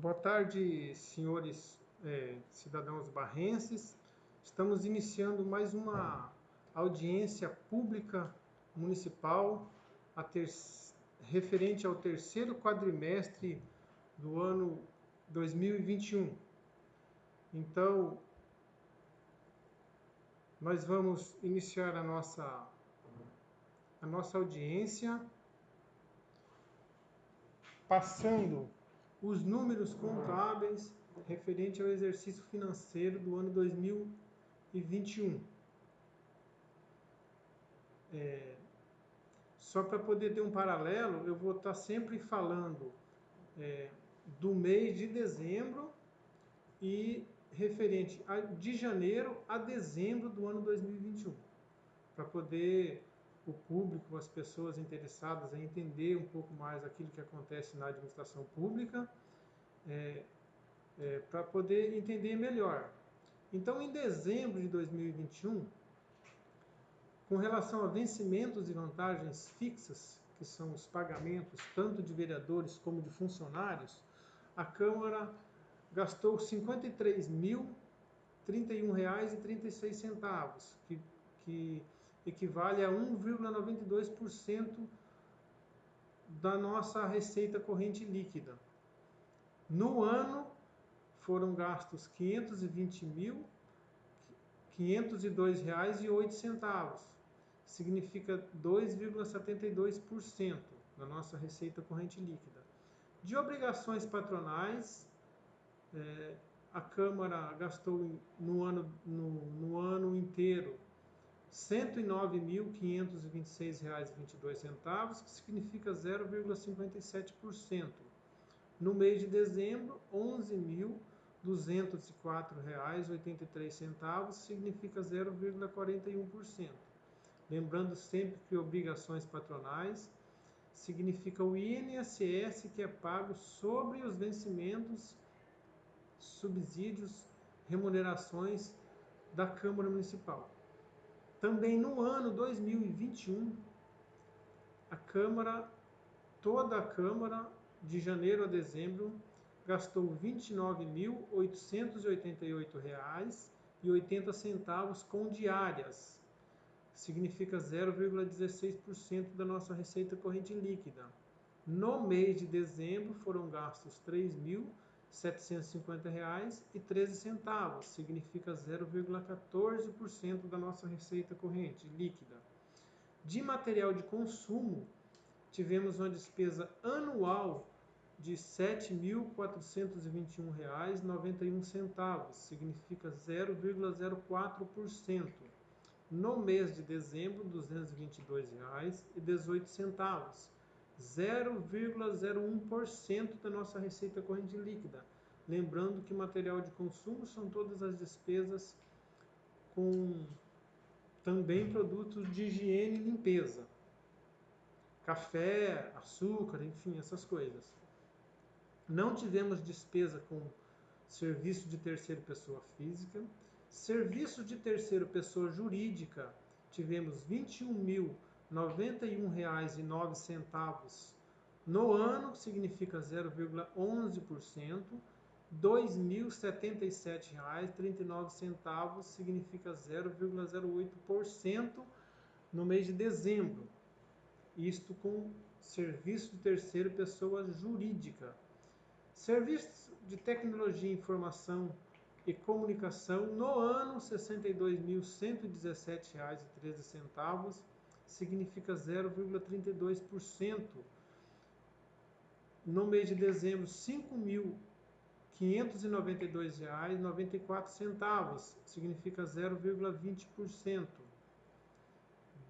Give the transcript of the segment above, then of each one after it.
Boa tarde, senhores é, cidadãos barrenses. Estamos iniciando mais uma audiência pública municipal ter... referente ao terceiro quadrimestre do ano 2021. Então, nós vamos iniciar a nossa, a nossa audiência passando os números contábeis referente ao exercício financeiro do ano 2021. É, só para poder ter um paralelo, eu vou estar sempre falando é, do mês de dezembro e referente a, de janeiro a dezembro do ano 2021, para poder o público, as pessoas interessadas em entender um pouco mais aquilo que acontece na administração pública, é, é, para poder entender melhor. Então, em dezembro de 2021, com relação a vencimentos e vantagens fixas, que são os pagamentos tanto de vereadores como de funcionários, a Câmara gastou R$ 53.031,36, que, que equivale a 1,92% da nossa receita corrente líquida. No ano, foram gastos R$ 520.502,08, significa 2,72% da nossa receita corrente líquida. De obrigações patronais, é, a Câmara gastou no ano, no, no ano inteiro R$ 109.526,22, que significa 0,57%. No mês de dezembro, R$ 11.204,83, significa 0,41%. Lembrando sempre que obrigações patronais significa o INSS que é pago sobre os vencimentos, subsídios, remunerações da Câmara Municipal. Também no ano 2021, a Câmara, toda a Câmara, de janeiro a dezembro, gastou R$ 29.888,80 com diárias, significa 0,16% da nossa receita corrente líquida. No mês de dezembro foram gastos R$ 3.000 R$ 750,13, significa 0,14% da nossa receita corrente líquida. De material de consumo, tivemos uma despesa anual de R$ 7.421,91, significa 0,04%. No mês de dezembro, R$ 222,18 0,01% da nossa receita corrente líquida. Lembrando que material de consumo são todas as despesas com também produtos de higiene e limpeza. Café, açúcar, enfim, essas coisas. Não tivemos despesa com serviço de terceira pessoa física. Serviço de terceira pessoa jurídica, tivemos 21 mil R$ 91,09 no ano, significa 0,11%, R$ 2.077,39 significa 0,08% no mês de dezembro. Isto com serviço de terceira pessoa jurídica. Serviço de tecnologia, informação e comunicação no ano R$ 62.117,13 significa 0,32%. No mês de dezembro, R$ 5.592,94, significa 0,20%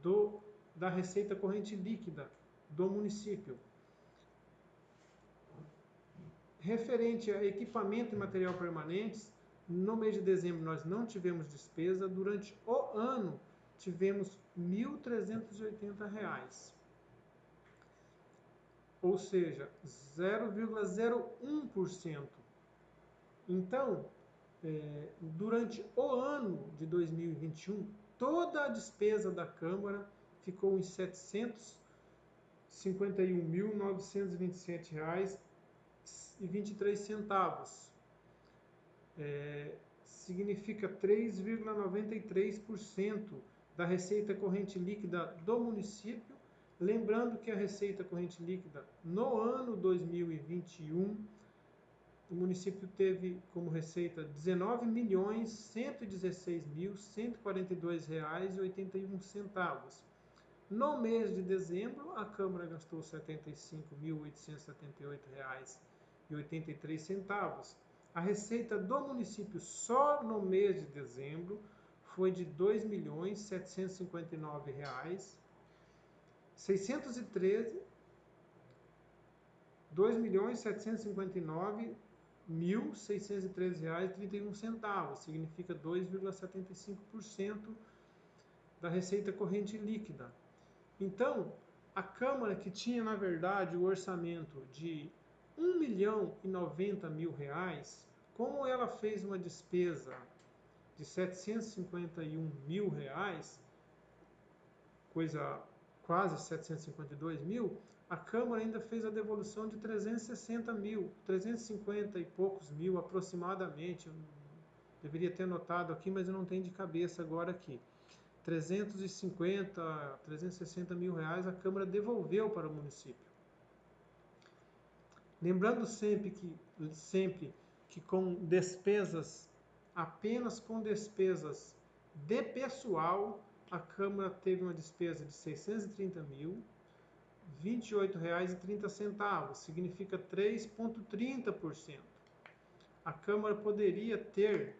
do da receita corrente líquida do município. Referente a equipamento e material permanentes, no mês de dezembro nós não tivemos despesa, durante o ano tivemos R$ 1.380, ou seja, 0,01%. Então, é, durante o ano de 2021, toda a despesa da Câmara ficou em R$ 751.927 6,23 É, significa 3,93% da receita corrente líquida do município. Lembrando que a receita corrente líquida no ano 2021 o município teve como receita R$ 19.116.142,81. No mês de dezembro, a Câmara gastou R$ 75.878,83. A receita do município só no mês de dezembro foi de R$ 2.759,613 2.759 R$ 1.613,31, significa 2,75% da receita corrente líquida. Então, a Câmara que tinha, na verdade, o orçamento de R$ 1 milhão e 90 mil reais, como ela fez uma despesa de 751 mil reais, coisa quase 752 mil, a Câmara ainda fez a devolução de 360 mil, 350 e poucos mil aproximadamente. Eu deveria ter notado aqui, mas eu não tenho de cabeça agora aqui. 350, 360 mil reais a Câmara devolveu para o município. Lembrando sempre que, sempre que com despesas, apenas com despesas de pessoal, a Câmara teve uma despesa de 630 mil, R$ 28,30, significa 3,30%. A Câmara poderia ter,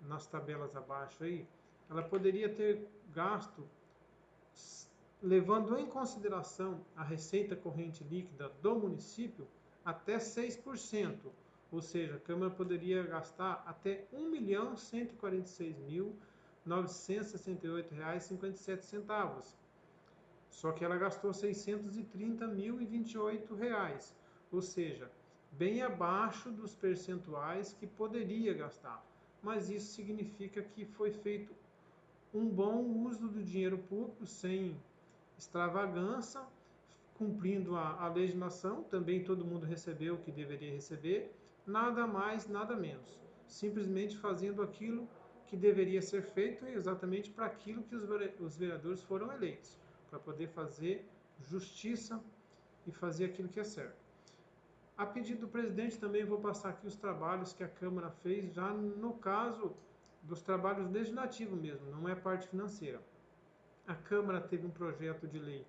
nas tabelas abaixo aí, ela poderia ter gasto, levando em consideração a receita corrente líquida do município, até 6%. Ou seja, a Câmara poderia gastar até R$ 1.146.968,57 só que ela gastou 630.028 reais, ou seja, bem abaixo dos percentuais que poderia gastar. Mas isso significa que foi feito um bom uso do dinheiro público sem extravagância, cumprindo a, a legislação, também todo mundo recebeu o que deveria receber, nada mais, nada menos. Simplesmente fazendo aquilo que deveria ser feito exatamente para aquilo que os vereadores foram eleitos para poder fazer justiça e fazer aquilo que é certo. A pedido do presidente, também vou passar aqui os trabalhos que a Câmara fez, já no caso dos trabalhos legislativos mesmo, não é parte financeira. A Câmara teve um projeto de lei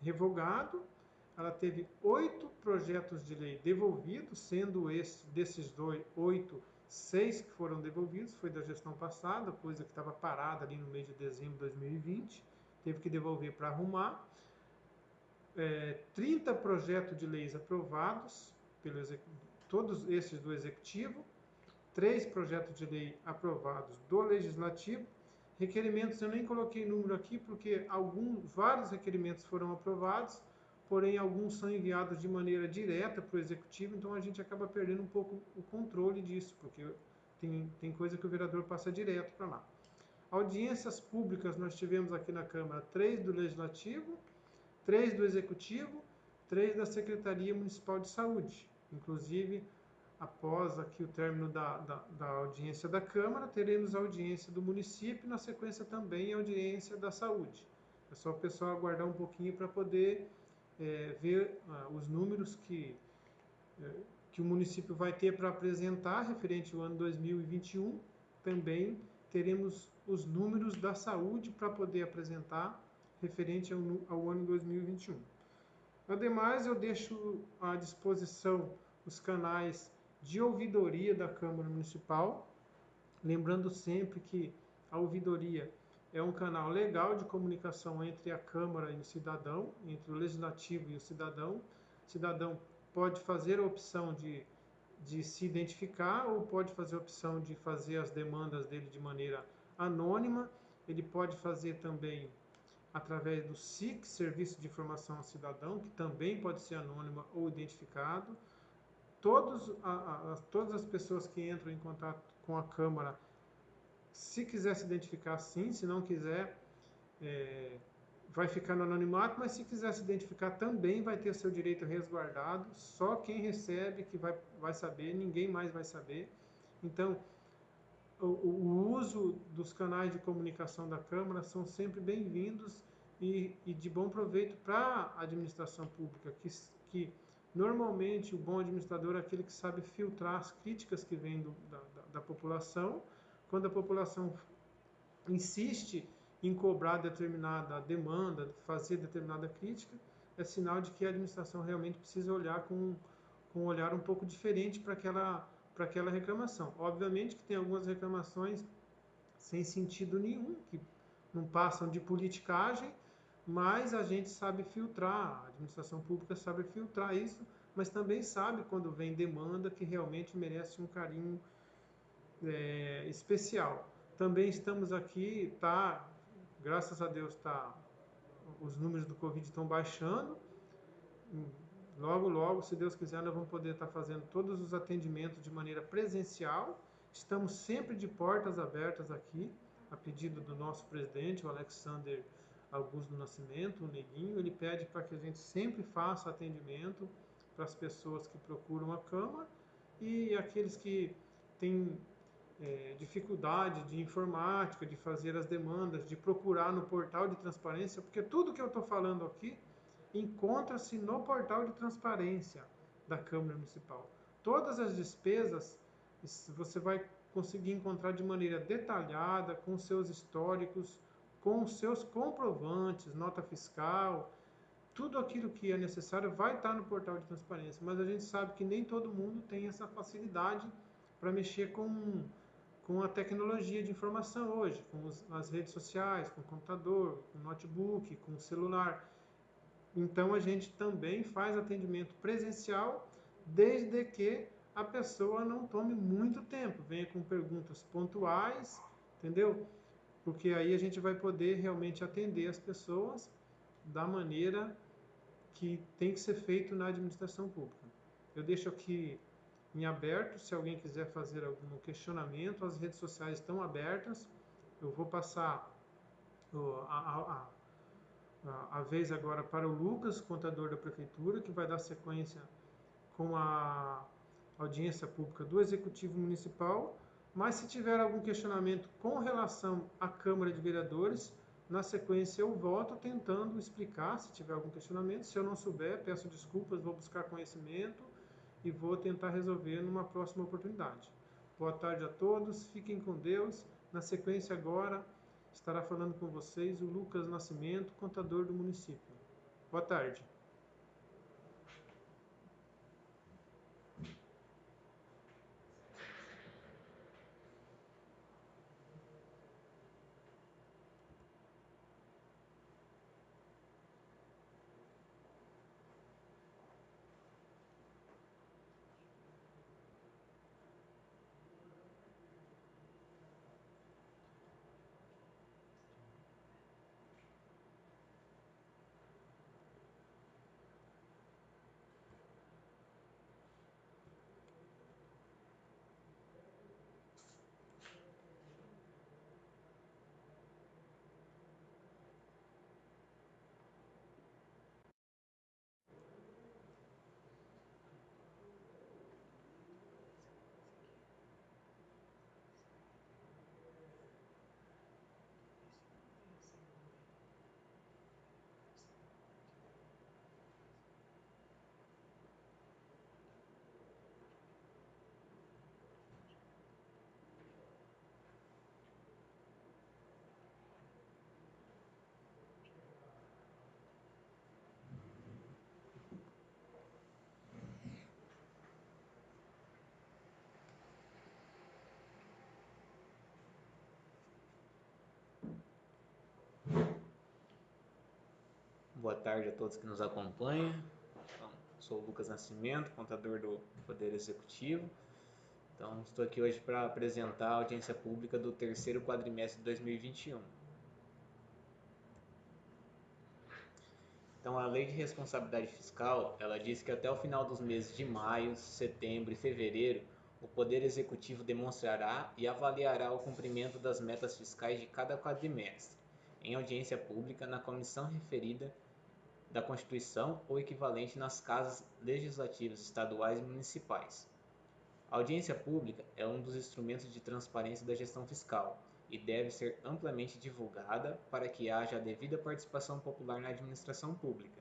revogado, ela teve oito projetos de lei devolvidos, sendo esse, desses dois, oito, seis que foram devolvidos, foi da gestão passada, coisa que estava parada ali no mês de dezembro de 2020 teve que devolver para arrumar. É, 30 projetos de leis aprovados, pelo todos esses do Executivo, três projetos de lei aprovados do Legislativo, requerimentos eu nem coloquei número aqui porque alguns, vários requerimentos foram aprovados, porém alguns são enviados de maneira direta para o Executivo, então a gente acaba perdendo um pouco o controle disso, porque tem, tem coisa que o vereador passa direto para lá. Audiências públicas nós tivemos aqui na Câmara três do Legislativo, três do Executivo, três da Secretaria Municipal de Saúde. Inclusive, após aqui o término da, da, da audiência da Câmara, teremos a audiência do município e, na sequência, também a audiência da saúde. É só o pessoal aguardar um pouquinho para poder é, ver ah, os números que, é, que o município vai ter para apresentar referente ao ano 2021, também teremos os números da saúde para poder apresentar referente ao, ao ano 2021. Ademais, eu deixo à disposição os canais de ouvidoria da Câmara Municipal, lembrando sempre que a ouvidoria é um canal legal de comunicação entre a Câmara e o cidadão, entre o legislativo e o cidadão. O cidadão pode fazer a opção de, de se identificar ou pode fazer a opção de fazer as demandas dele de maneira anônima, ele pode fazer também através do SIC, Serviço de Informação ao Cidadão, que também pode ser anônima ou identificado. Todos, a, a, todas as pessoas que entram em contato com a Câmara, se quiser se identificar sim, se não quiser, é, vai ficar no anonimato, mas se quiser se identificar também vai ter seu direito resguardado. Só quem recebe que vai, vai saber, ninguém mais vai saber. Então, o, o uso dos canais de comunicação da Câmara são sempre bem-vindos e, e, de bom proveito para a administração pública, que, que normalmente o bom administrador é aquele que sabe filtrar as críticas que vêm do, da, da, da população. Quando a população insiste em cobrar determinada demanda, fazer determinada crítica, é sinal de que a administração realmente precisa olhar com, com um olhar um pouco diferente para aquela, para aquela reclamação. Obviamente que tem algumas reclamações sem sentido nenhum, que não passam de politicagem, mas a gente sabe filtrar, a administração pública sabe filtrar isso, mas também sabe quando vem demanda que realmente merece um carinho é, especial. Também estamos aqui, tá, graças a Deus, tá, os números do Covid estão baixando. Logo, logo, se Deus quiser, nós vamos poder estar tá fazendo todos os atendimentos de maneira presencial. Estamos sempre de portas abertas aqui, a pedido do nosso presidente, o Alexander Augusto do Nascimento, o Neguinho. Ele pede para que a gente sempre faça atendimento para as pessoas que procuram a Câmara e aqueles que têm é, dificuldade de informática, de fazer as demandas, de procurar no portal de transparência, porque tudo que eu estou falando aqui encontra-se no portal de transparência da Câmara Municipal. Todas as despesas você vai conseguir encontrar de maneira detalhada, com seus históricos, com seus comprovantes, nota fiscal, tudo aquilo que é necessário vai estar no portal de transparência, mas a gente sabe que nem todo mundo tem essa facilidade para mexer com com a tecnologia de informação hoje, com os, as redes sociais, com o computador, com o notebook, com o celular. Então a gente também faz atendimento presencial, desde que a pessoa não tome muito tempo, venha com perguntas pontuais, entendeu? Porque aí a gente vai poder realmente atender as pessoas da maneira que tem que ser feito na administração pública. Eu deixo aqui em aberto. Se alguém quiser fazer algum questionamento, as redes sociais estão abertas. Eu vou passar a, a, a, a vez agora para o Lucas, contador da Prefeitura, que vai dar sequência com a audiência pública do Executivo Municipal. Mas se tiver algum questionamento com relação à Câmara de Vereadores, na sequência eu volto tentando explicar se tiver algum questionamento. Se eu não souber, peço desculpas, vou buscar conhecimento e vou tentar resolver numa próxima oportunidade. Boa tarde a todos, fiquem com Deus. Na sequência agora estará falando com vocês o Lucas Nascimento, contador do município. Boa tarde. Boa tarde a todos que nos acompanham. Então, sou o Lucas Nascimento, contador do Poder Executivo. Então, estou aqui hoje para apresentar a audiência pública do terceiro quadrimestre de 2021. Então, a Lei de Responsabilidade Fiscal, ela diz que até o final dos meses de maio, setembro e fevereiro, o Poder Executivo demonstrará e avaliará o cumprimento das metas fiscais de cada quadrimestre em audiência pública na comissão referida da Constituição ou equivalente nas casas legislativas estaduais e municipais. A audiência pública é um dos instrumentos de transparência da gestão fiscal e deve ser amplamente divulgada para que haja a devida participação popular na administração pública.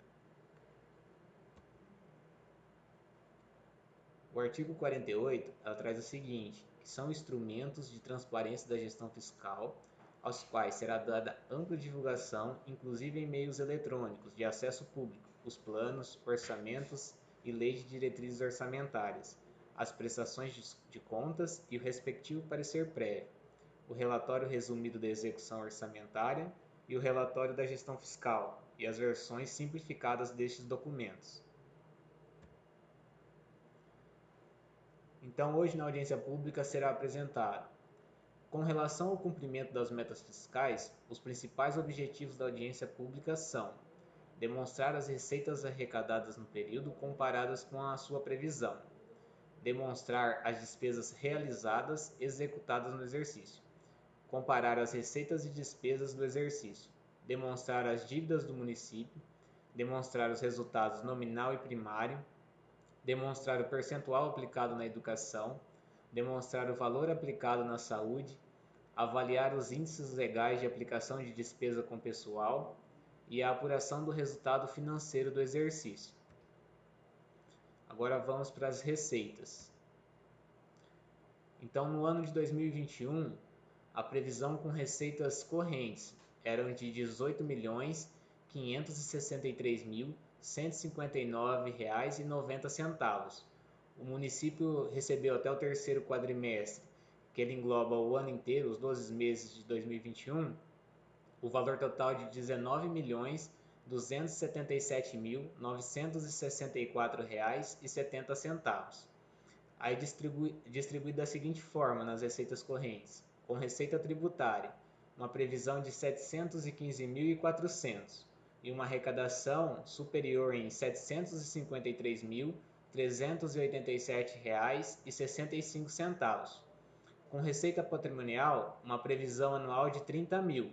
O artigo 48 ela traz o seguinte, que são instrumentos de transparência da gestão fiscal, aos quais será dada ampla divulgação, inclusive em meios eletrônicos de acesso público, os planos, orçamentos e leis de diretrizes orçamentárias, as prestações de contas e o respectivo parecer prévio, o relatório resumido da execução orçamentária e o relatório da gestão fiscal e as versões simplificadas destes documentos. Então, hoje na audiência pública será apresentado. Com relação ao cumprimento das metas fiscais, os principais objetivos da audiência pública são demonstrar as receitas arrecadadas no período comparadas com a sua previsão, demonstrar as despesas realizadas executadas no exercício, comparar as receitas e despesas do exercício, demonstrar as dívidas do município, demonstrar os resultados nominal e primário, demonstrar o percentual aplicado na educação, demonstrar o valor aplicado na saúde, avaliar os índices legais de aplicação de despesa com pessoal e a apuração do resultado financeiro do exercício. Agora vamos para as receitas. Então, no ano de 2021, a previsão com receitas correntes eram de 18 milhões 563 mil 159,90. O município recebeu até o terceiro quadrimestre, que ele engloba o ano inteiro, os 12 meses de 2021, o valor total de R$ 19 milhões 277.964,70. Aí distribui, distribuído da seguinte forma nas receitas correntes: com receita tributária, uma previsão de 715.400 e uma arrecadação superior em R$ 753.387,65. Com receita patrimonial, uma previsão anual de 30 mil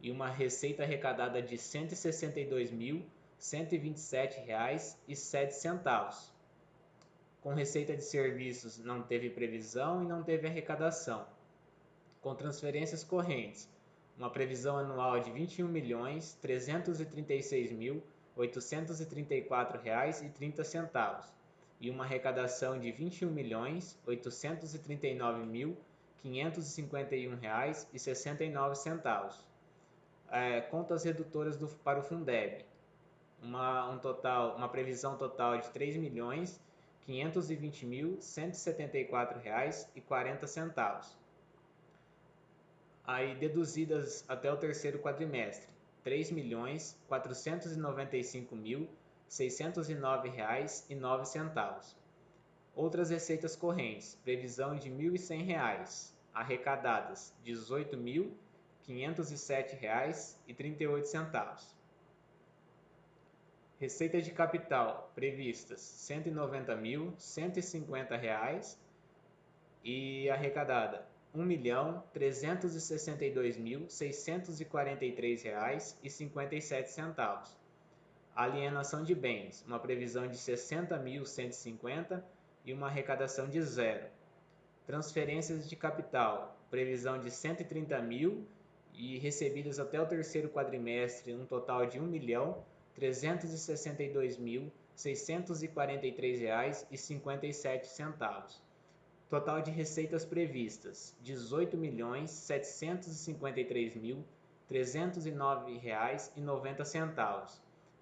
e uma receita arrecadada de R$ 162.127,07. Com receita de serviços, não teve previsão e não teve arrecadação. Com transferências correntes, uma previsão anual de R$ 21.336.834,30 e uma arrecadação de R$ 21.839.551,69. É, contas redutoras do, para o Fundeb, uma, um total, uma previsão total de R$ 3.520.174,40 aí deduzidas até o terceiro quadrimestre, R$ R$ 609,09. Outras receitas correntes, previsão de R$ 1.100, arrecadadas R$ 18.507,38. Receita de capital previstas R$ 190.150 e arrecadada R$ 1.362.643,57. Alienação de bens, uma previsão de sessenta mil cento e cinquenta uma arrecadação de zero. Transferências de capital, previsão de cento e trinta mil e recebidas até o terceiro quadrimestre, um total de sete centavos Total de receitas previstas: R$ 18.753.309,90.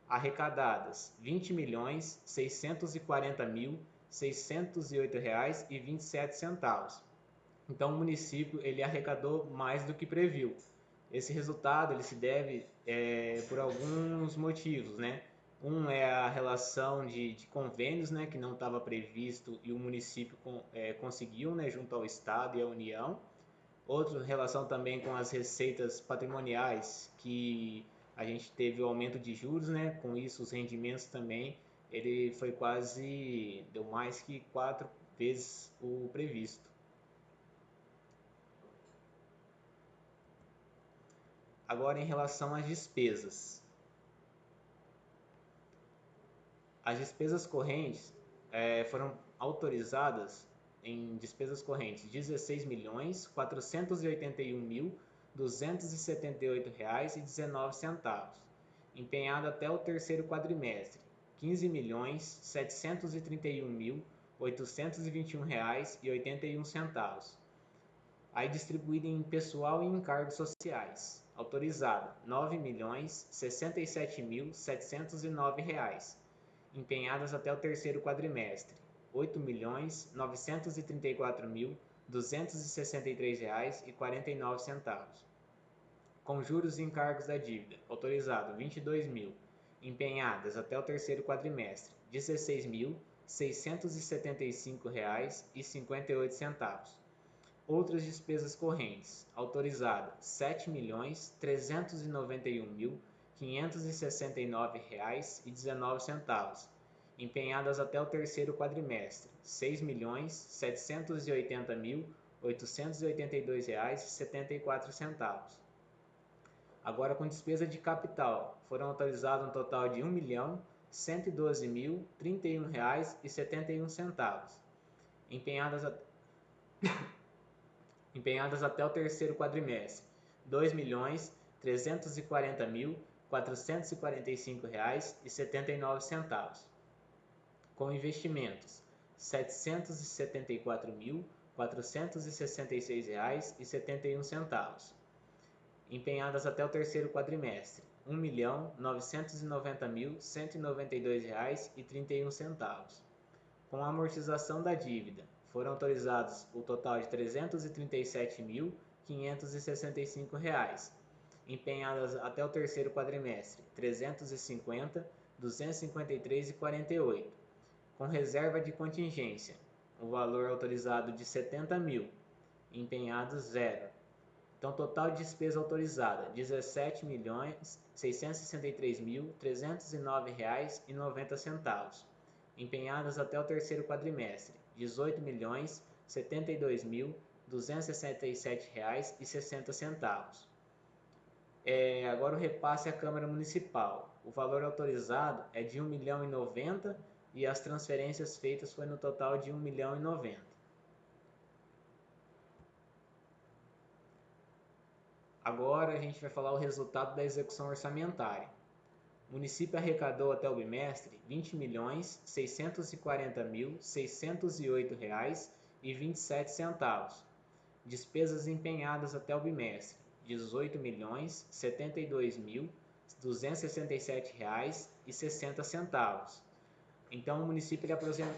Arrecadadas: R$ 20.640.608,27. Então o município ele arrecadou mais do que previu. Esse resultado ele se deve é, por alguns motivos, né? Um é a relação de, de convênios, né, que não estava previsto e o município com, é, conseguiu, né, junto ao Estado e à União. Outro, relação também com as receitas patrimoniais, que a gente teve o aumento de juros, né, com isso os rendimentos também, ele foi quase, deu mais que quatro vezes o previsto. Agora, em relação às despesas. As despesas correntes é, foram autorizadas em despesas correntes 16 milhões 481 mil R$ 278,19, empenhado até o terceiro quadrimestre, R$ 15.731.821,81, aí distribuída em pessoal e encargos sociais. Autorizado R$ 9.067.709, empenhadas até o terceiro quadrimestre, R$ 8.934.263,49 com juros e encargos da dívida, autorizado 22 mil, empenhadas até o terceiro quadrimestre, R$ 16.675,58. Outras despesas correntes, autorizado R$ 7.391.569,19 empenhadas até o terceiro quadrimestre, R$ 6.780.882,74. Agora com despesa de capital, foram autorizados um total de um centavos, empenhadas, a... empenhadas até o terceiro quadrimestre, nove centavos com investimentos R$ 764.466,71, empenhadas até o terceiro quadrimestre, R$ 1.990.192,31. Com a amortização da dívida, foram autorizados o total de R$ 337.565, empenhadas até o terceiro quadrimestre, R$ 350, 253,48 com reserva de contingência, o valor autorizado de 70 mil, empenhados zero. Então, total de despesa autorizada, 17 milhões 663 mil 309 reais e 90 centavos. Empenhadas até o terceiro quadrimestre, 18 milhões 72 mil 267 reais e 60 centavos. É, agora o repasse à Câmara Municipal. O valor autorizado é de 1 milhão e 90 as transferências feitas foi no total de 1 milhão e 90. Agora a gente vai falar o resultado da execução orçamentária. O município arrecadou até o bimestre R$ 20 milhões 640 mil 608 reais e 27 centavos. Despesas empenhadas até o bimestre R$ 18 milhões 72 mil 267 reais e 60 centavos então, o município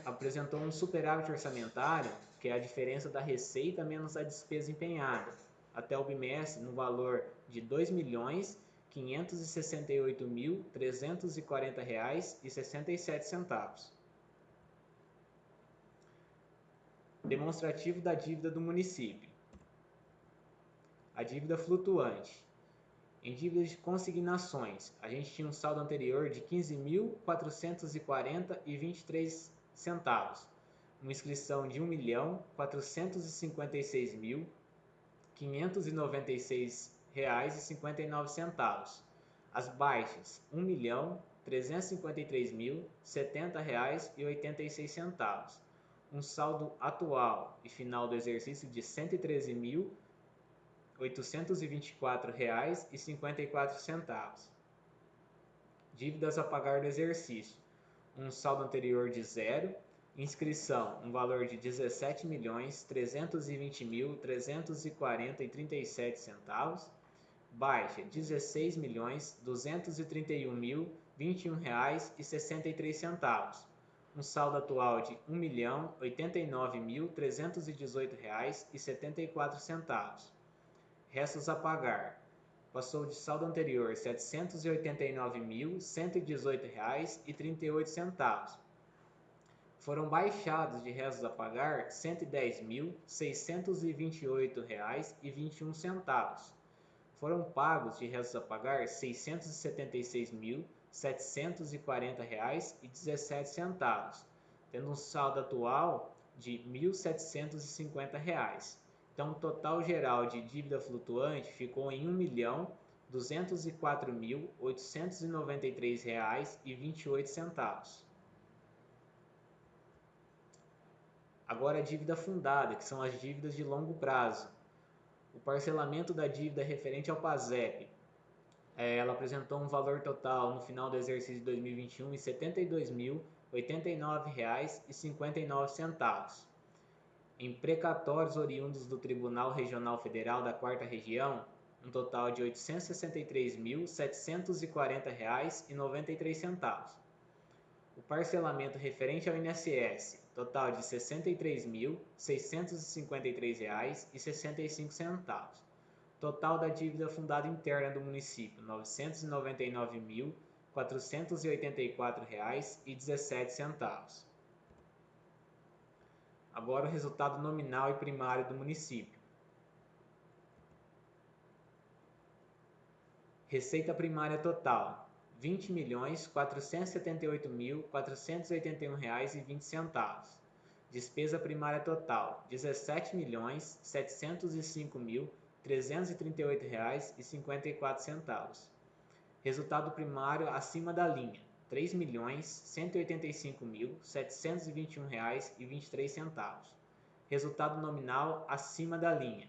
apresentou um superávit orçamentário, que é a diferença da receita menos a despesa empenhada, até o bimestre no valor de R$ 2.568.340,67. Demonstrativo da dívida do município. A dívida flutuante em dívidas de consignações, a gente tinha um saldo anterior de 15.440,23 centavos, uma inscrição de 1.456.596 reais e 59 centavos. As baixas, 1.353.070 reais e 86 centavos. Um saldo atual e final do exercício de 113.000 R$ 824,54. Dívidas a pagar do exercício. Um saldo anterior de zero. Inscrição, um valor de R$ 17.320.340,37 centavos. Baixa, 16.231.021 reais e 63 centavos. Um saldo atual de 1.089.318 reais e 74 centavos restos a pagar. Passou de saldo anterior R$ 789.118,38 foram baixados de restos a pagar R$ 110.628,21. Foram pagos de restos a pagar R$ 676.740,17, tendo um saldo atual de R$ 1.750. Então, o total geral de dívida flutuante ficou em R$ 1.204.893,28. Agora a dívida fundada, que são as dívidas de longo prazo. O parcelamento da dívida referente ao PASEP, é, ela apresentou um valor total no final do exercício de 2021 de R$ 72.089,59. Em precatórios oriundos do Tribunal Regional Federal da Quarta Região, um total de R$ 863.740,93. O parcelamento referente ao INSS, total de R$ 63.653,65. Total da dívida fundada interna do município, R$ 999.484,17. Agora o resultado nominal e primário do município. Receita primária total: R$ 20.478.481,20. Despesa primária total: R$ 17.705.338,54. Resultado primário acima da linha: R$ 3.185.721,23. Resultado nominal acima da linha: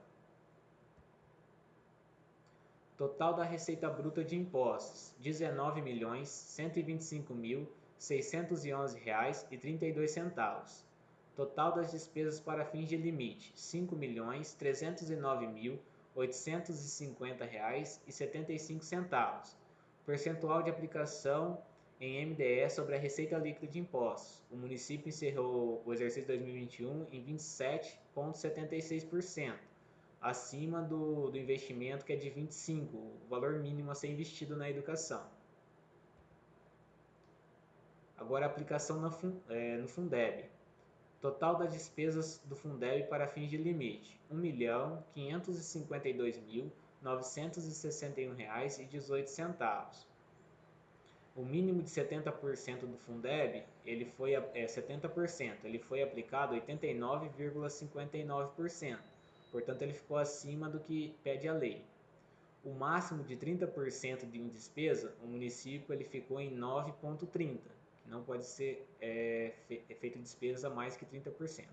Total da receita bruta de impostos: R$ 19.125.611,32. Total das despesas para fins de limite: R$ 5.309.850,75. Percentual de aplicação em MDE sobre a receita líquida de impostos. O município encerrou o exercício 2021 em 27,76% acima do, do investimento que é de 25, o valor mínimo a ser investido na educação. Agora a aplicação no, é, no Fundeb. Total das despesas do Fundeb para fins de limite: R$ 1.552.961,18. O mínimo de 70% do Fundeb, ele foi é 70%, ele foi aplicado 89,59% portanto ele ficou acima do que pede a lei. O máximo de 30% de despesa, o município ele ficou em 9,30%, que não pode ser é, é feito despesa mais que 30%.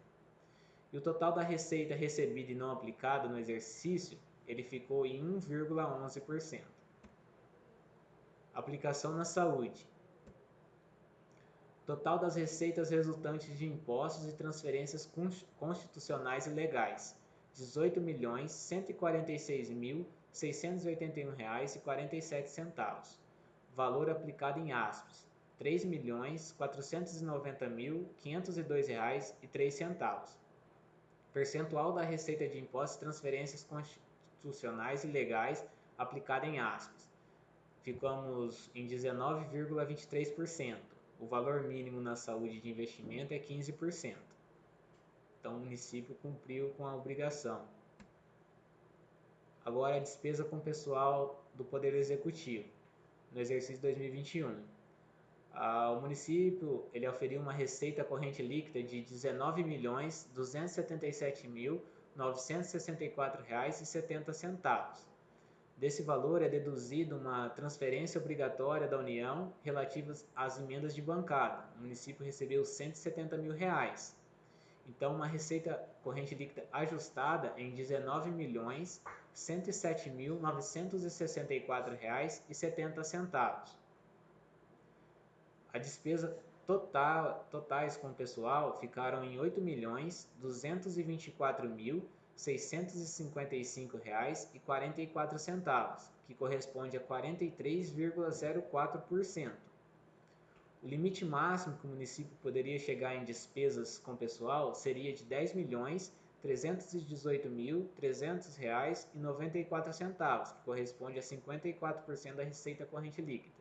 E o total da receita recebida e não aplicada no exercício, ele ficou em 1,11%. Aplicação na saúde. Total das receitas resultantes de impostos e transferências constitucionais e legais, dezoito milhões cento e quarenta e seis mil seiscentos e oitenta e um reais e quarenta e sete centavos valor aplicado em aspas três centavos percentual da receita de impostos e transferências constitucionais e legais aplicada em aspas ficamos em 19,23%. O valor mínimo na saúde de investimento é 15%. Então o município cumpriu com a obrigação. Agora a despesa com pessoal do Poder Executivo no exercício 2021. Ah, o município ele oferiu uma receita corrente líquida de R$ 19.277.964,70. Desse valor é deduzido uma transferência obrigatória da União relativa às emendas de bancada. O município recebeu 170 mil reais. Então, uma receita corrente líquida ajustada em R$ 19.107.964,70. A despesa total, totais com o pessoal ficaram em R$ 8.224.655,44, que corresponde a 43,04%. O limite máximo que o município poderia chegar em despesas com pessoal seria de R$ 10 milhões R$ 318.300,94, que corresponde a 54% da receita corrente líquida.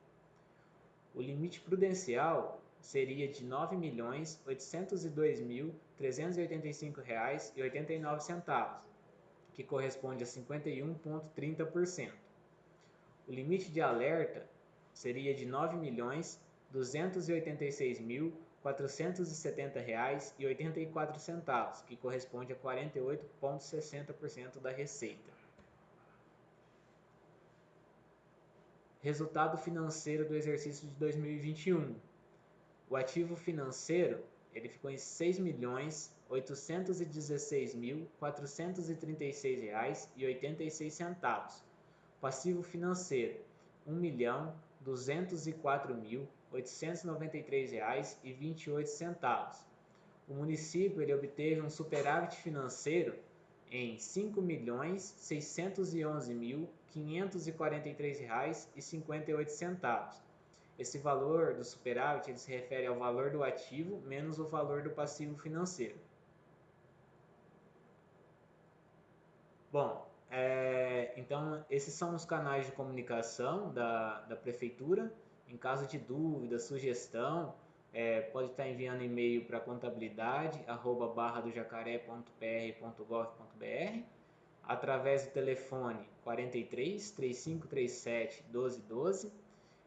O limite prudencial seria de R$ 9.802.385,89, que corresponde a 51,30%. O limite de alerta seria de R$ 9.286.470,84, que corresponde a 48,60% da receita. Resultado financeiro do exercício de 2021. O ativo financeiro ele ficou em R$ 6.816.436,86. Passivo financeiro R$ 1.204.893,28. O município ele obteve um superávit financeiro em R$ 5.611.543,58. Esse valor do superávit ele se refere ao valor do ativo menos o valor do passivo financeiro. Bom, é, então esses são os canais de comunicação da, da prefeitura. Em caso de dúvida, sugestão, é, pode estar enviando e-mail para contabilidade arroba barra do jacaré.pr.gov.br através do telefone 43 3537 1212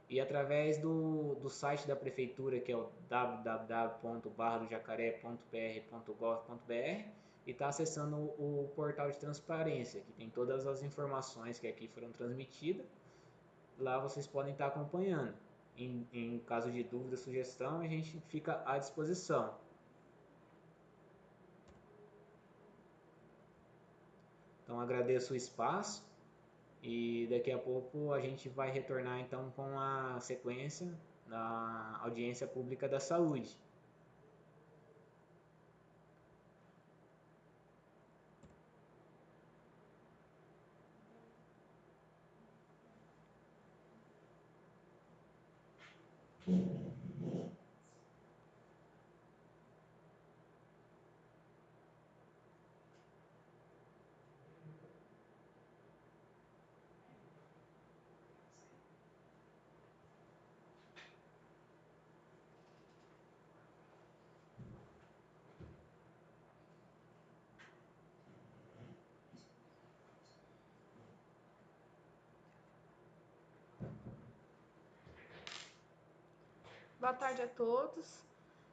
e através do, do site da prefeitura que é o www.barradojacaré.pr.gov.br e está acessando o, o portal de transparência que tem todas as informações que aqui foram transmitidas. Lá vocês podem estar acompanhando em, em caso de dúvida, sugestão, a gente fica à disposição. Então agradeço o espaço e daqui a pouco a gente vai retornar então com a sequência da audiência pública da saúde. Amen. Boa tarde a todos.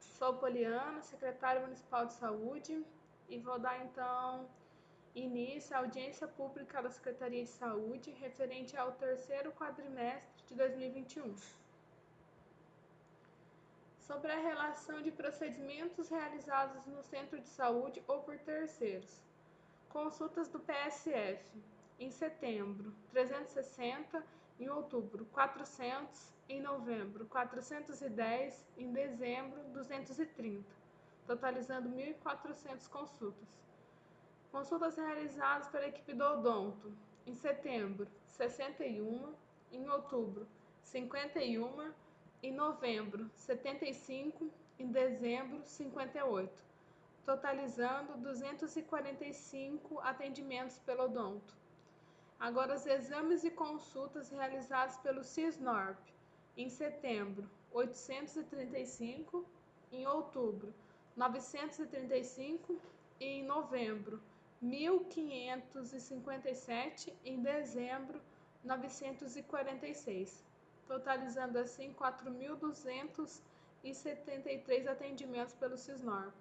Sou Poliana, secretária municipal de saúde, e vou dar então início à audiência pública da Secretaria de Saúde referente ao terceiro quadrimestre de 2021. Sobre a relação de procedimentos realizados no centro de saúde ou por terceiros. Consultas do PSF. Em setembro, 360, em outubro, 400 em novembro 410, em dezembro 230, totalizando 1.400 consultas. Consultas realizadas pela equipe do odonto, em setembro 61, em outubro 51, em novembro 75, em dezembro 58, totalizando 245 atendimentos pelo odonto. Agora, os exames e consultas realizados pelo CISNORP, em setembro 835, em outubro 935 e em novembro 1557, em dezembro 946, totalizando assim 4.273 atendimentos pelo Cisnorp.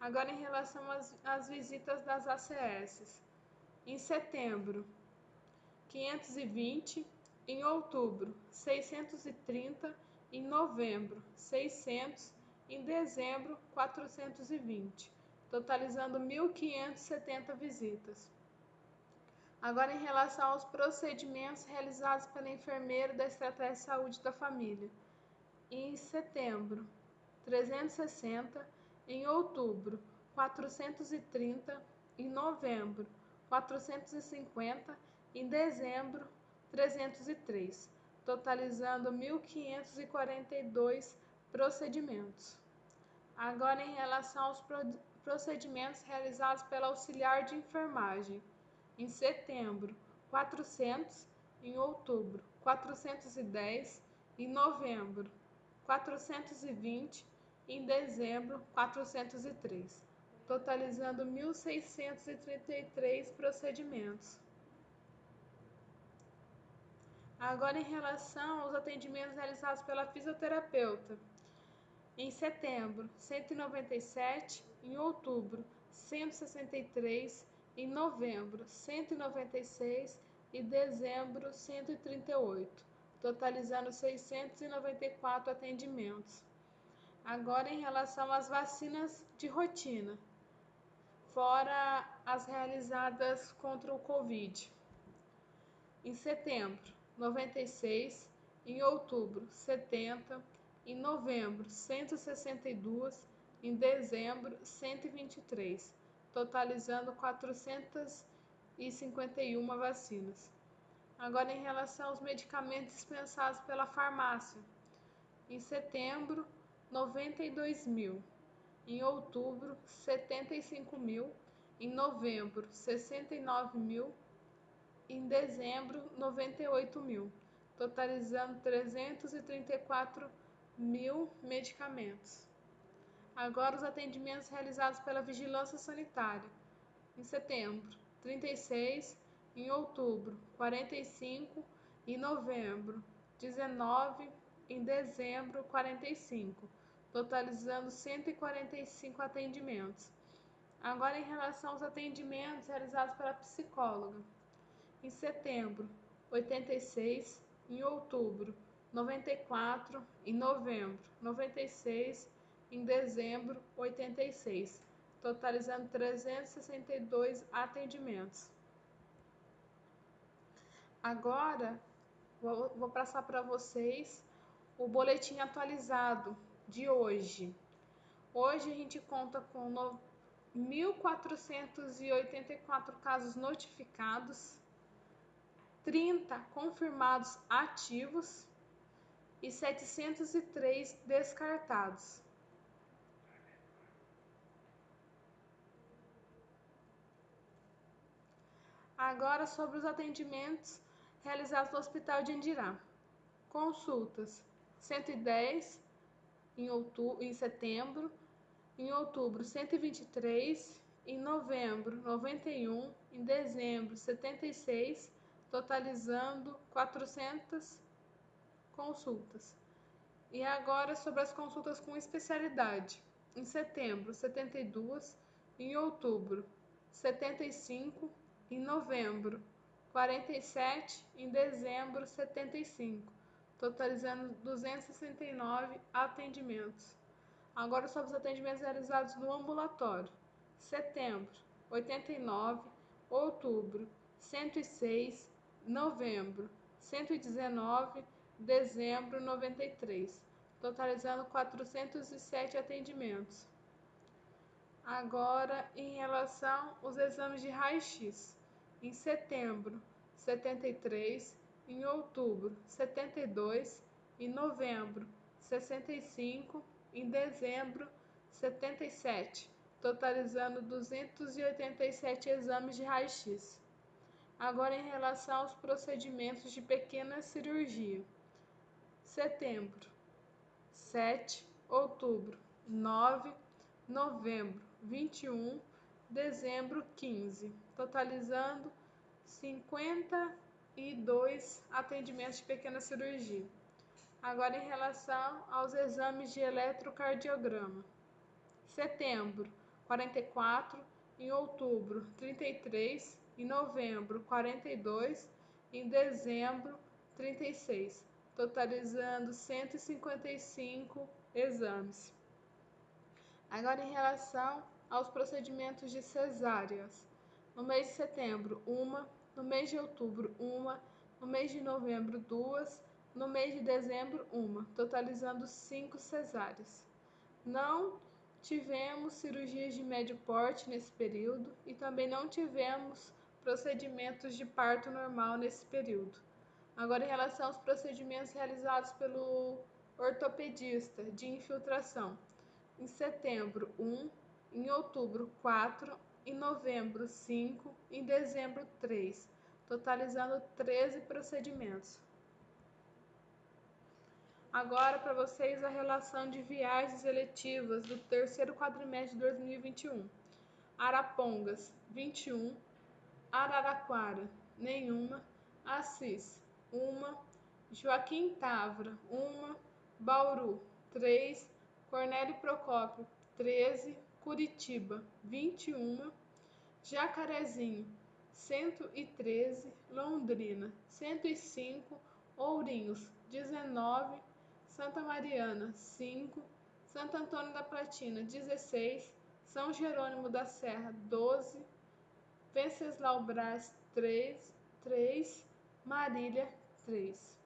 Agora em relação às, às visitas das ACS. Em setembro, 520, em outubro 630, em novembro 600, em dezembro 420, totalizando 1.570 visitas. Agora, em relação aos procedimentos realizados pela enfermeira da Estratégia de Saúde da Família. Em setembro, 360, em outubro, 430, em novembro, 450, em dezembro, 303, totalizando 1.542 procedimentos. Agora, em relação aos procedimentos realizados pela auxiliar de enfermagem, em setembro, 400, em outubro, 410, em novembro, 420 e em dezembro 403, totalizando 1.633 procedimentos. Agora, em relação aos atendimentos realizados pela fisioterapeuta, em setembro, 197, em outubro, 163, em novembro, 196 e dezembro, 138, totalizando 694 atendimentos. Agora, em relação às vacinas de rotina, fora as realizadas contra o Covid. Em setembro, 96, em outubro 70, em novembro 162, em dezembro 123, totalizando 451 vacinas. Agora em relação aos medicamentos dispensados pela farmácia. Em setembro, 92 mil. Em outubro, 75 mil. Em novembro, 69 mil em dezembro 98 mil, totalizando 334 mil medicamentos. Agora os atendimentos realizados pela Vigilância Sanitária. Em setembro, 36, em outubro, 45, em novembro, 19, em dezembro, 45, totalizando 145 atendimentos. Agora, em relação aos atendimentos realizados pela psicóloga em setembro, 86, em outubro, 94, em novembro, 96, em dezembro, 86, totalizando 362 atendimentos. Agora, vou, vou passar para vocês o boletim atualizado de hoje. Hoje a gente conta com 1.484 casos notificados, 30 confirmados ativos e 703 descartados. Agora sobre os atendimentos realizados no Hospital de Andirá. Consultas 110 em, outubro, em setembro, em outubro 123, em novembro 91, em dezembro 76 totalizando 400 consultas. E agora sobre as consultas com especialidade. Em setembro, 72, em outubro, 75, em novembro, 47, em dezembro, 75, totalizando 269 atendimentos. Agora sobre os atendimentos realizados no ambulatório. Setembro, 89, outubro, 106, novembro, 119, dezembro, 93, totalizando 407 atendimentos. Agora, em relação aos exames de raio-x, em setembro, 73, em outubro, 72, em novembro, 65, em dezembro, 77, totalizando 287 exames de raio-x. Agora, em relação aos procedimentos de pequena cirurgia: setembro, 7, outubro, 9, novembro, 21, dezembro, 15, totalizando 52 atendimentos de pequena cirurgia. Agora, em relação aos exames de eletrocardiograma: setembro, 44, em outubro, 33, em novembro 42, em dezembro 36, totalizando 155 exames. Agora em relação aos procedimentos de cesáreas. No mês de setembro, uma, no mês de outubro, uma, no mês de novembro, duas, no mês de dezembro, uma, totalizando cinco cesáreas. Não tivemos cirurgias de médio porte nesse período e também não tivemos procedimentos de parto normal nesse período. Agora, em relação aos procedimentos realizados pelo ortopedista de infiltração, em setembro, 1, em outubro, 4, em novembro, 5, em dezembro, 3, totalizando 13 procedimentos. Agora para vocês a relação de viagens eletivas do terceiro quadrimestre de 2021. Arapongas, 21. Araraquara, nenhuma. Assis, uma. Joaquim Tavra, uma. Bauru, 3. Cornélio Procópio, 13. Curitiba, 21. Jacarezinho, 113. Londrina, 105. Ourinhos, 19. Santa Mariana, 5. Santo Antônio da Platina, 16. São Jerônimo da Serra, 12. Venceslau Braz, 3. 3. Marília, 3.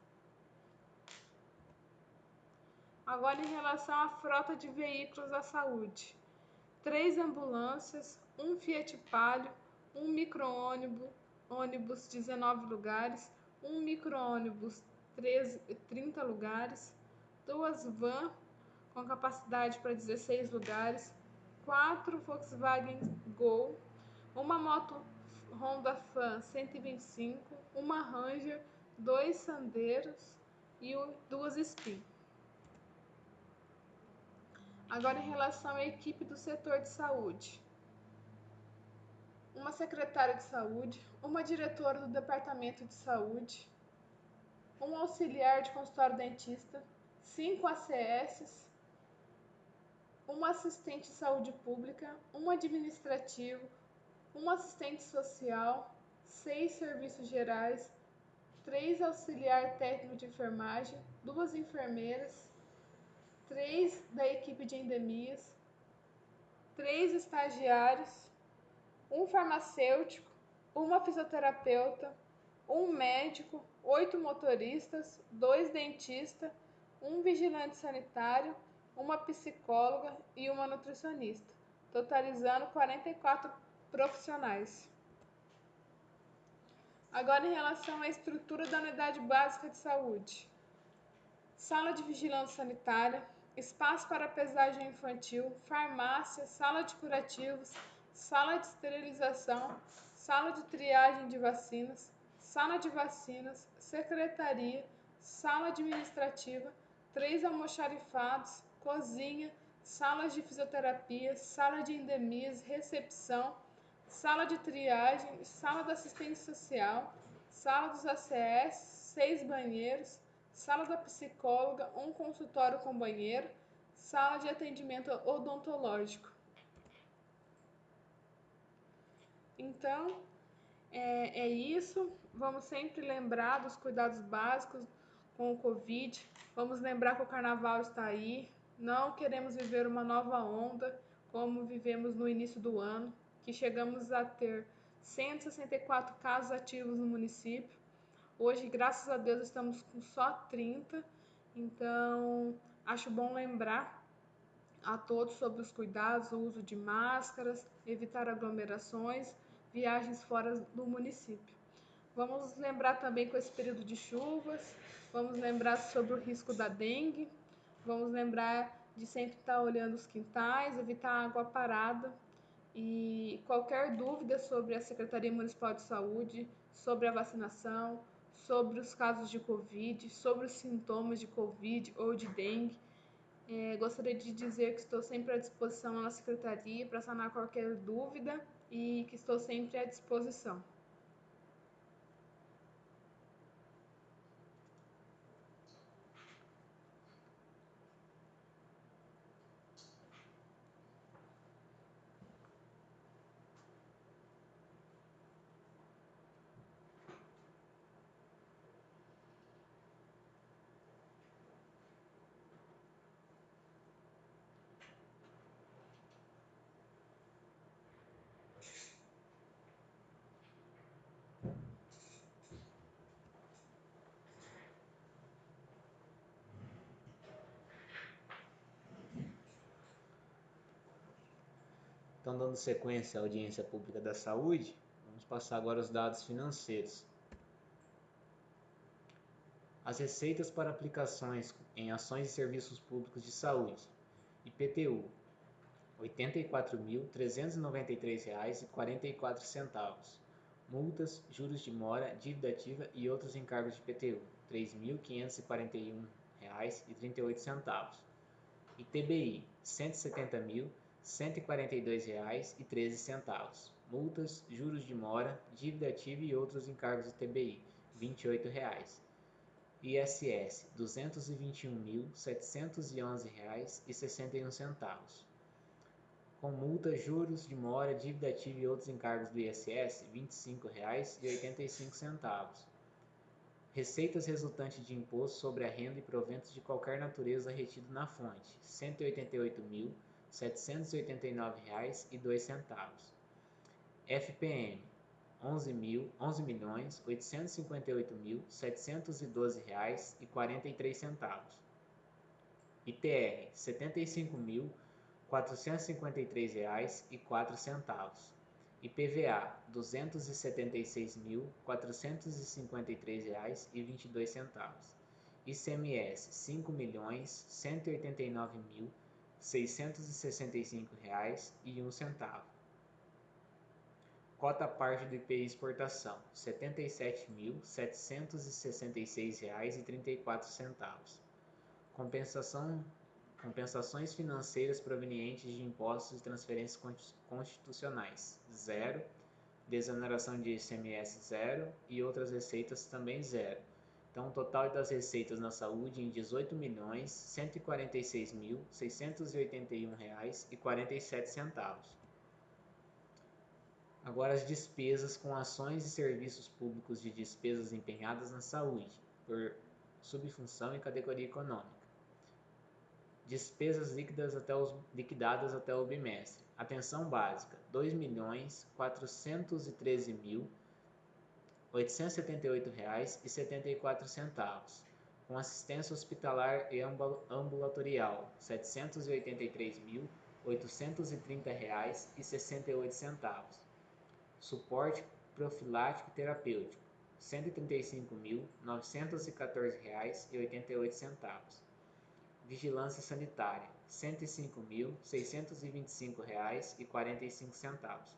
Agora, em relação à frota de veículos da saúde: três ambulâncias, um Fiat Palio, um micro-ônibus, ônibus 19 lugares, um micro-ônibus 30 lugares, duas van com capacidade para 16 lugares, quatro Volkswagen Gol, uma moto Honda Fan 125, uma Ranger, dois Sandeiros e duas Spin. Agora, em relação à equipe do setor de saúde. Uma secretária de saúde, uma diretora do departamento de saúde, um auxiliar de consultório dentista, cinco ACS, um assistente de saúde pública, um administrativo, um assistente social, seis serviços gerais, três auxiliar técnico de enfermagem, duas enfermeiras, três da equipe de endemias, três estagiários, um farmacêutico, uma fisioterapeuta, um médico, oito motoristas, dois dentistas, um vigilante sanitário, uma psicóloga e uma nutricionista, totalizando 44 profissionais. Agora, em relação à estrutura da unidade básica de saúde: sala de vigilância sanitária, espaço para pesagem infantil, farmácia, sala de curativos, sala de esterilização, sala de triagem de vacinas, sala de vacinas, secretaria, sala administrativa, três almoxarifados, cozinha, salas de fisioterapia, sala de endemias, recepção, sala de triagem, sala da assistência social, sala dos ACS, seis banheiros, sala da psicóloga, um consultório com banheiro, sala de atendimento odontológico. Então, é, é isso. Vamos sempre lembrar dos cuidados básicos com o Covid. Vamos lembrar que o carnaval está aí. Não queremos viver uma nova onda como vivemos no início do ano, que chegamos a ter 164 casos ativos no município. Hoje, graças a Deus, estamos com só 30, então acho bom lembrar a todos sobre os cuidados, o uso de máscaras, evitar aglomerações, viagens fora do município. Vamos lembrar também com esse período de chuvas, vamos lembrar sobre o risco da dengue, vamos lembrar de sempre estar olhando os quintais, evitar água parada e qualquer dúvida sobre a Secretaria Municipal de Saúde, sobre a vacinação, sobre os casos de Covid, sobre os sintomas de Covid ou de dengue. É, gostaria de dizer que estou sempre à disposição na secretaria para sanar qualquer dúvida e que estou sempre à disposição. Então, dando sequência à audiência pública da saúde, vamos passar agora os dados financeiros. As receitas para aplicações em ações e serviços públicos de saúde, IPTU, R$ 84.393,44. Multas, juros de mora, dívida ativa e outros encargos de IPTU, R$ 3.541,00. 170.149,38. ITBI, R$ 170.142,13. Multas, juros de mora, dívida ativa e outros encargos do TBI, R$ 28,00. ISS, R$ 221.711,61. Com multa, juros de mora, dívida ativa e outros encargos do ISS, R$ 25,85. Receitas resultantes de imposto sobre a renda e proventos de qualquer natureza retido na fonte, R$ 188.789,02. FPM, e quarenta e três centavos. ITR, quatro centavos. IPVA, dois centavos. ICMS, cinco milhões, cento e oitenta e nove mil, seiscentos e sessenta e cinco reais e um centavo. Cota parte do IPI exportação, R$ 77.766,34. Compensação, compensações financeiras provenientes de impostos e transferências constitucionais, zero. Desoneração de ICMS, zero. E outras receitas também zero. Então, o total das receitas na saúde em R$ 18.146.681,47. Agora as despesas com ações e serviços públicos de despesas empenhadas na saúde, por subfunção e categoria econômica. Despesas líquidas até os, liquidadas até o bimestre. Atenção básica, R$ 2.413.878,74. Com assistência hospitalar e ambulatorial, R$ 783.830,68 Suporte profilático terapêutico, R$ 135.914,88. Vigilância sanitária, R$ 105.625,45.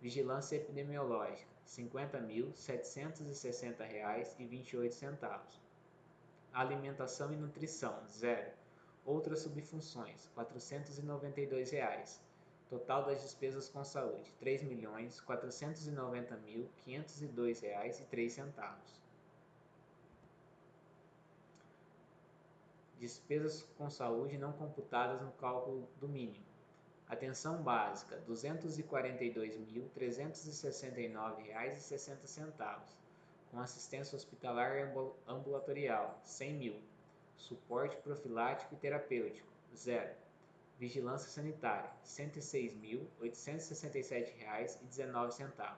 Vigilância epidemiológica, 50.760,28. Alimentação e nutrição, zero. Outras subfunções, 492 reais. Total das despesas com saúde: R$ 3.490.502,03. Despesas com saúde não computadas no cálculo do mínimo. Atenção básica: R$ 242.369,60. Com assistência hospitalar e ambulatorial, R$ 100 mil. Suporte profilático e terapêutico, zero Vigilância Sanitária, R$ 106.867,19.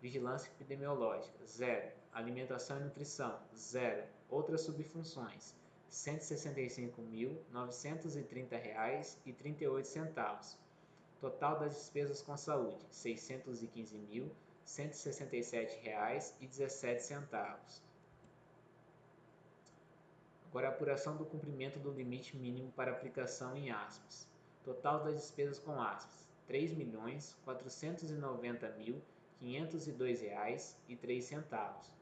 Vigilância Epidemiológica, zero. Alimentação e Nutrição, zero. Outras subfunções, R$ 165.930,38. Total das despesas com saúde, R$ 615.167,17. Agora, a apuração do cumprimento do limite mínimo para aplicação em aspas. Total das despesas com aspas: R$ 3.490.502,03.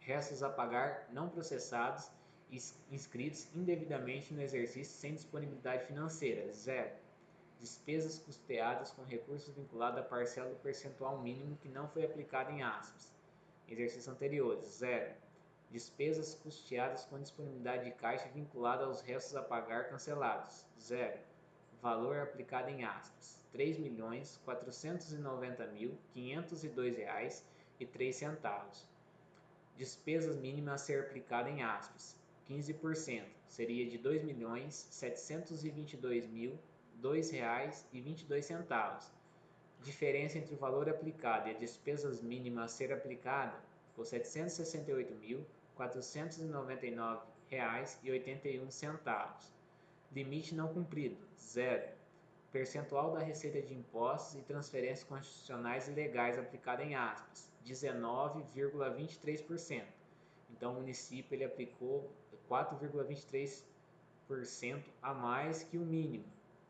Restos a pagar não processados e inscritos indevidamente no exercício sem disponibilidade financeira, zero. Despesas custeadas com recursos vinculados à parcela do percentual mínimo que não foi aplicado em aspas. Exercício anterior, zero Despesas custeadas com disponibilidade de caixa vinculada aos restos a pagar cancelados. Zero. Valor aplicado em aspas. R$ 3.490.502,03. Despesas mínimas a ser aplicada em aspas. 15%. Seria de R$ 2.722.002,22. Diferença entre o valor aplicado e as despesas mínimas a ser aplicada por R$ 768.499,81. Limite não cumprido, zero. Percentual da receita de impostos e transferências constitucionais e legais aplicada em aspas, 19,23%. Então o município ele aplicou 4,23% a mais que o mínimo,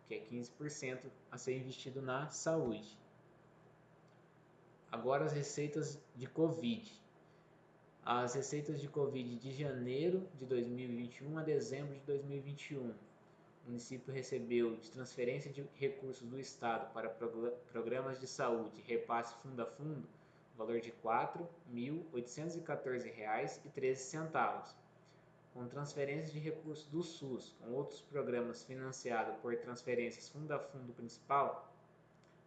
que é 15% a ser investido na saúde. Agora as receitas de Covid. as receitas de Covid de janeiro de 2021 a dezembro de 2021. O município recebeu de transferência de recursos do Estado para programas de saúde, repasse fundo a fundo, valor de R$ 4.814,13. Com transferências de recursos do SUS, com outros programas financiados por transferências fundo a fundo principal,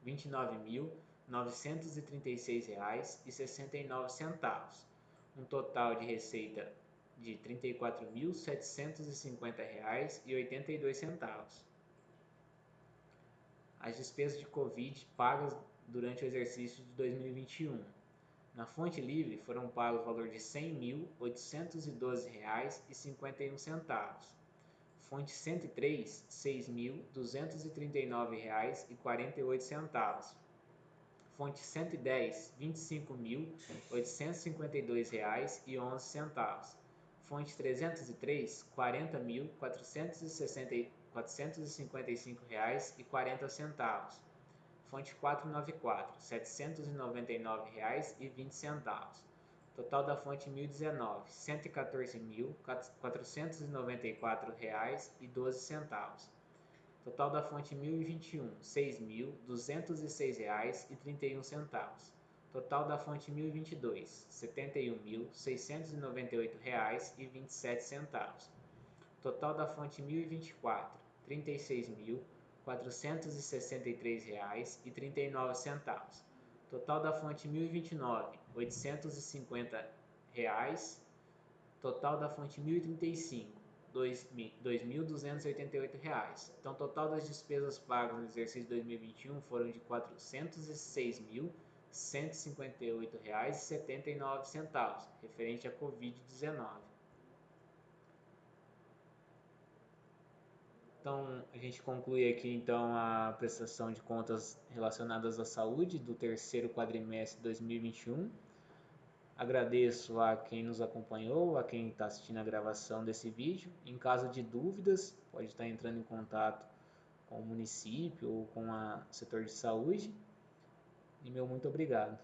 R$ 29.936,69 um total de receita de R$ 34.750,82. As despesas de Covid pagas durante o exercício de 2021. Na fonte livre foram pagos o valor de R$ 100.812,51. Fonte 103, R$ 6.239,48 fonte 110, R$ 25.852,11. Fonte 303, R$ 40.455,40. Fonte 494, R$ 799,20. Total da fonte 1019, R$ 114.494,12. Total da fonte 1021, R$ 6.206,31. Total da fonte 1022, R$ 71.698,27. Total da fonte 1024, R$ 36.463,39. Total da fonte 1029, R$ 850. Total da fonte 1035, R$ 2.288. Então, o total das despesas pagas no exercício 2021 foram de R$ 406.158,79, referente à Covid-19. Então, a gente conclui aqui então a prestação de contas relacionadas à saúde do terceiro quadrimestre de 2021. Agradeço a quem nos acompanhou, a quem está assistindo a gravação desse vídeo. Em caso de dúvidas, pode estar entrando em contato com o município ou com o setor de saúde. E meu muito obrigado.